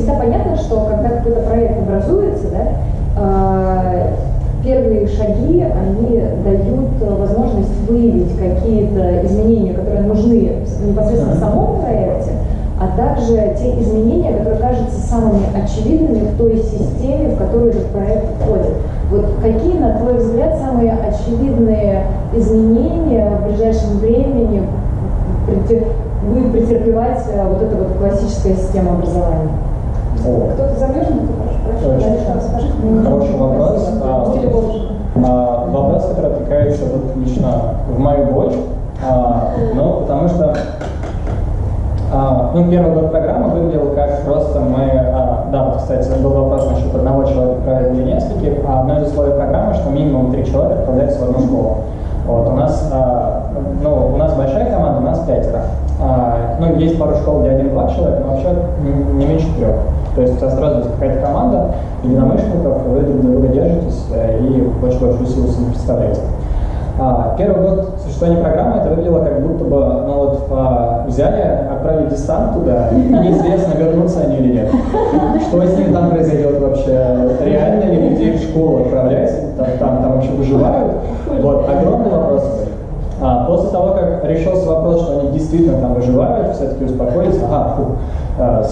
всегда понятно, что когда какой-то проект образуется, да, э, первые шаги, они дают возможность выявить какие-то изменения, которые нужны непосредственно в самом проекте, а также те изменения, которые кажутся самыми очевидными в той системе, в которую этот проект входит. Вот какие, на твой взгляд, самые очевидные изменения в ближайшем времени будет претерпевать э, вот эта вот классическая система образования? Кто-то замежный, Хороший вопрос. А, а, вопрос, который отвлекается вот лично в мою боль, а, ну, потому что а, ну, первый год программы выглядел как просто мы, а, да, вот, кстати, был вопрос насчет одного человека правильно или нескольких, а одно из условий программы, что минимум три человека отправляются в одну школу. Вот, у нас, а, ну, у нас большая команда, у нас пятеро. А, ну, есть пару школ, где один-два человека, но вообще не меньше трех. То есть у тебя сразу есть какая-то команда единомышленников, вы друг друга держитесь э, и очень большую силу представляете. А, первый год существования программы это выглядело как будто бы ну вот, а, взяли, отправили десант туда, и неизвестно, вернутся они или нет. Что с ними там произойдет вообще? Реально ли людей в школу отправлять? Там, там, там вообще выживают? Вот, огромный вопрос. А, после того, как решился вопрос, что они действительно там выживают, все-таки успокоились, ага, фу,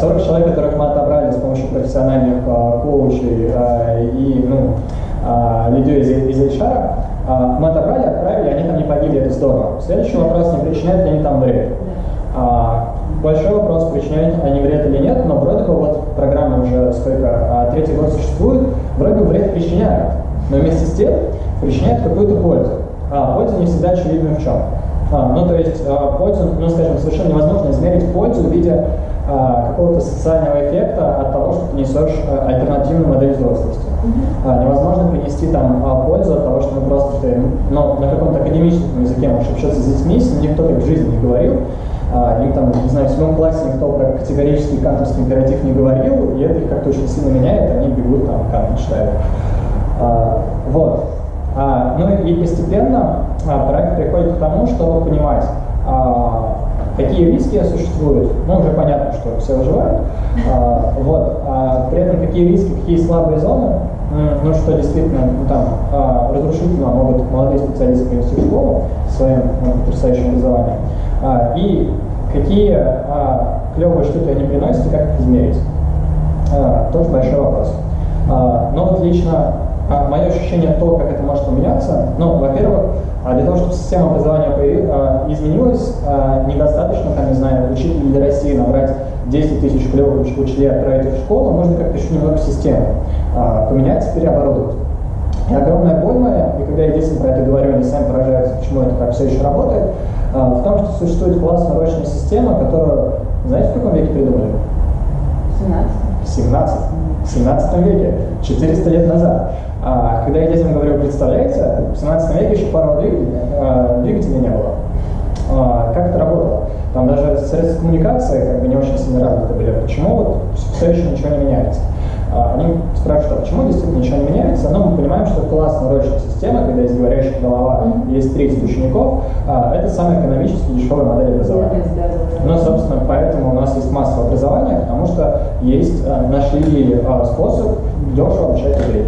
40 а, человек, которых мы отобрали с помощью профессиональных а, коучей а, и ну, а, людей из, из HR, а, мы отобрали, отправили, они там не погибли, это здорово. Следующий вопрос, не причиняют ли они там вред. А, большой вопрос, причиняют они вред или нет, но вроде бы вот программа уже сколько, а, третий год существует, вроде бы вред причиняют, но вместе с тем причиняют какую-то пользу. А, польза не всегда очевидна в чем. А, ну, то есть а, пользу, ну, скажем, совершенно невозможно измерить пользу в виде какого-то социального эффекта от того, что ты несешь альтернативную модель взрослости. А, невозможно принести там пользу от того, что мы просто ты, ну, на каком-то академическом языке можешь общаться с детьми, с никто так в жизни не говорил, им там, не знаю, в седьмом классе никто про категорический кантовский императив не говорил, и это их как-то очень сильно меняет, они бегут там Кант читают. Вот. И постепенно а, проект приходит к тому, чтобы понимать, а, какие риски существуют. Ну, уже понятно, что все выживают. А, вот. При этом какие риски, какие слабые зоны, ну, что действительно ну, там разрушительно могут молодые специалисты принести в школу своим ну, потрясающим образованием. И какие клевые штуки они приносят и как их измерить. Тоже большой вопрос. Но вот лично а мое ощущение то, как это может поменяться, ну, во-первых, а для того, чтобы система образования а, изменилась, а, недостаточно, там, не знаю, учителей для России набрать 10 тысяч клевых учителей, отправить их в школу, нужно как-то еще немного систему поменять, переоборудовать. И огромная боль моя, и когда я детям про это говорю, они сами поражаются, почему это так все еще работает, в том, что существует классная ручная система, которую, знаете, в каком веке придумали? 17. В 17. В 17 веке, 400 лет назад. А, когда я детям говорю, представляете, в 17 веке еще парового двигателя, а, двигателя не было. А, как это работало? Там даже средства коммуникации как бы не очень сильно развиты были. Почему вот все еще ничего не меняется? А, они спрашивают, а почему действительно ничего не меняется? Но мы понимаем, что классная урочная система, когда есть говорящая голова, есть 30 учеников, это самая экономически дешевая модель образования. Ну, собственно, поэтому у нас есть массовое образование, потому что есть, нашли способ дешево обучать людей.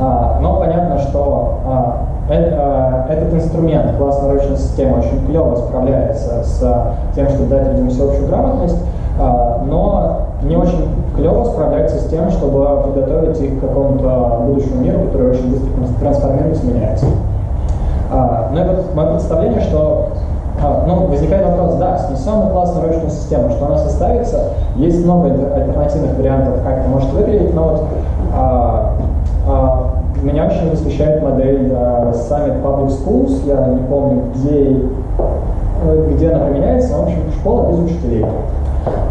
А, но понятно, что а, а, этот инструмент, классная ручная система, очень клево справляется с тем, чтобы дать людям всеобщую грамотность, но не очень клево справляется с тем, чтобы подготовить их к какому-то будущему миру, который очень быстро трансформируется, меняется. И вот мое представление, что ну, возникает вопрос, да, снесем на классную ручную систему, что она составится, есть много альтернативных вариантов, как это может выглядеть, но вот восхищает модель uh, Summit Public Schools, я не помню, где, э, где она применяется, но, в общем, школа без учителей.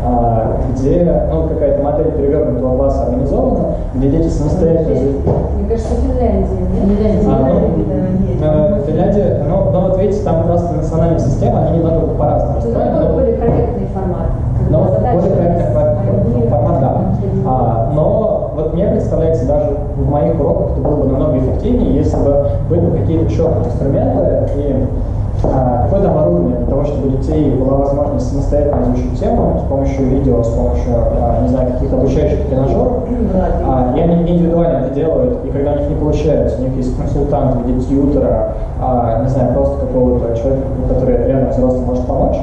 А, где ну, какая-то модель перевернутого класса организована, где дети самостоятельно... Мне кажется, Финляндия, нет? А, ну, Финляндия, ну, ну, вот видите, там просто национальная система, они немного по-разному устроены. Это более проектный формат. Но более проектный формат, да. А, но вот мне представляется, даже в моих уроках это было бы намного эффективнее, если бы были бы какие-то четкие инструменты и а, какое-то оборудование для того, чтобы у детей была возможность самостоятельно изучить тему с помощью видео, с помощью, а, не знаю, каких каких-то обучающих тренажеров, а, и они индивидуально это делают, и когда у них не получается, у них есть консультант в виде тьютера, а, не знаю, просто какого-то человека, который рядом взрослый может помочь,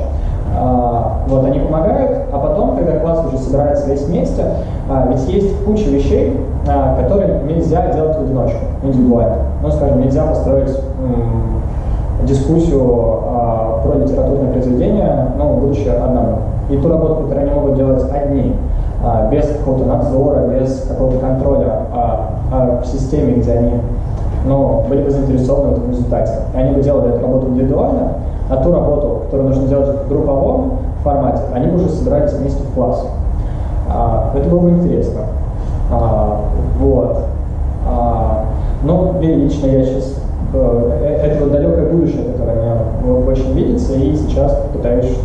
вот, они помогают, а потом, когда класс уже собирается весь вместе, а, ведь есть куча вещей, а, которые нельзя делать в одиночку, индивидуально. Ну, скажем, нельзя построить дискуссию а, про литературное произведение, ну, будучи одному. И ту работу, которую они могут делать одни, а, без какого-то надзора, без какого-то контроля а, а, в системе, где они ну, были бы заинтересованы в этом результате. И они бы делали эту работу индивидуально, а ту работу, которую нужно делать в групповом формате, они уже собирались вместе в класс. А, это было бы интересно. А, вот. А, но лично я сейчас э, это вот далекое будущее, которое мне очень видится, и сейчас пытаюсь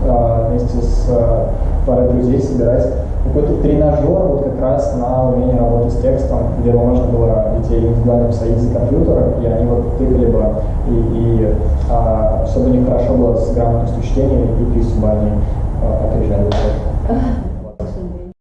вместе с а, парой друзей собирать какой-то тренажер вот как раз на умение работать с текстом, где бы можно было детей индивидуально посадить за компьютер, и они вот тыкали бы, и, и а, чтобы у них хорошо было с грамотностью чтения, и письма они а, опережали.